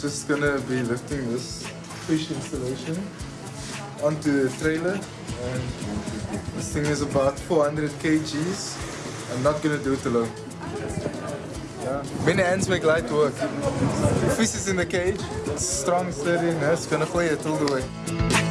just gonna be lifting this fish installation onto the trailer and this thing is about 400 kgs. I'm not gonna do it alone. Yeah. Many hands make light work. The fish is in the cage, it's strong, steady, and it's gonna play it all the way.